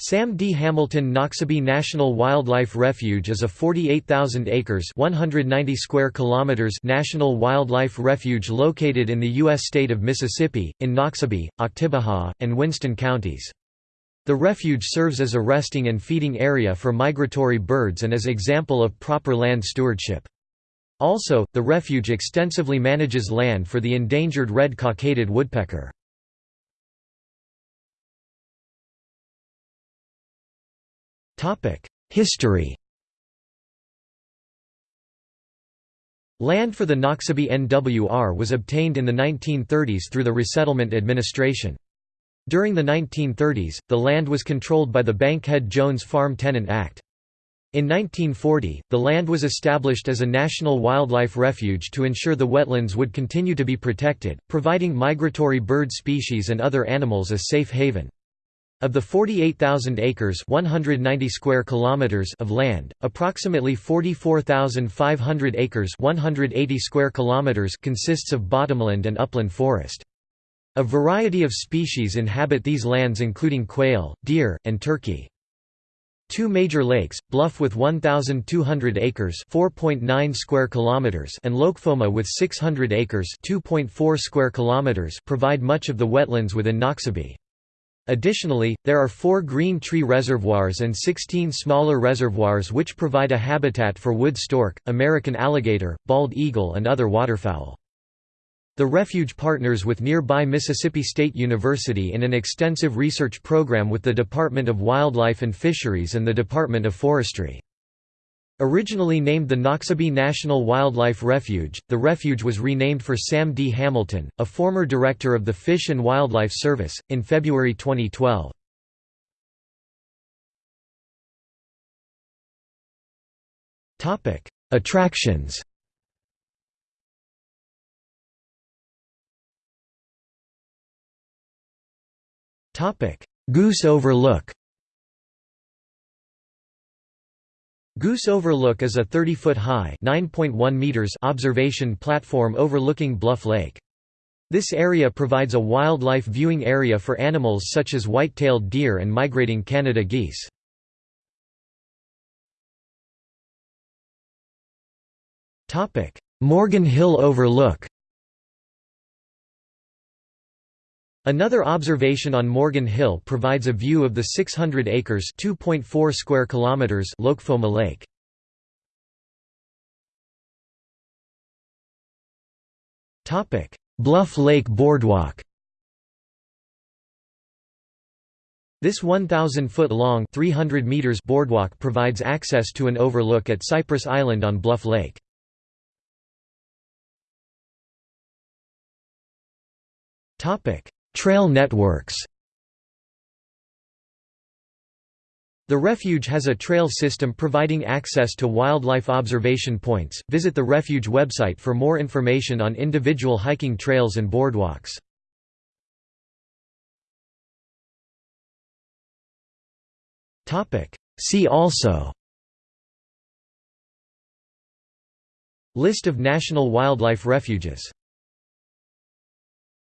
Sam D. Hamilton Noxubee National Wildlife Refuge is a 48,000 acres 190 square kilometers national wildlife refuge located in the U.S. state of Mississippi, in Noxubee, Oktibbeha, and Winston counties. The refuge serves as a resting and feeding area for migratory birds and as example of proper land stewardship. Also, the refuge extensively manages land for the endangered red-cockaded woodpecker. History Land for the Noxubee NWR was obtained in the 1930s through the Resettlement Administration. During the 1930s, the land was controlled by the Bankhead-Jones Farm Tenant Act. In 1940, the land was established as a national wildlife refuge to ensure the wetlands would continue to be protected, providing migratory bird species and other animals a safe haven. Of the 48,000 acres 190 square kilometers of land, approximately 44,500 acres 180 square kilometers consists of bottomland and upland forest. A variety of species inhabit these lands including quail, deer, and turkey. Two major lakes, Bluff with 1,200 acres (4.9 square kilometers) and Loakfoma with 600 acres (2.4 square kilometers) provide much of the wetlands within Noxubee. Additionally, there are four green tree reservoirs and 16 smaller reservoirs which provide a habitat for wood stork, American alligator, bald eagle and other waterfowl. The refuge partners with nearby Mississippi State University in an extensive research program with the Department of Wildlife and Fisheries and the Department of Forestry. Originally named the Noxubee National Wildlife Refuge, the refuge was renamed for Sam D. Hamilton, a former director of the Fish and Wildlife Service, in February 2012. Attractions Goose Overlook Goose Overlook is a 30-foot high meters observation platform overlooking Bluff Lake. This area provides a wildlife viewing area for animals such as white-tailed deer and migrating Canada geese. Morgan Hill Overlook Another observation on Morgan Hill provides a view of the 600 acres (2.4 square kilometers) Loakfoma Lake. Topic: Bluff Lake Boardwalk. This 1,000-foot long 300 meters boardwalk provides access to an overlook at Cypress Island on Bluff Lake. Trail networks The refuge has a trail system providing access to wildlife observation points. Visit the refuge website for more information on individual hiking trails and boardwalks. Topic: See also List of national wildlife refuges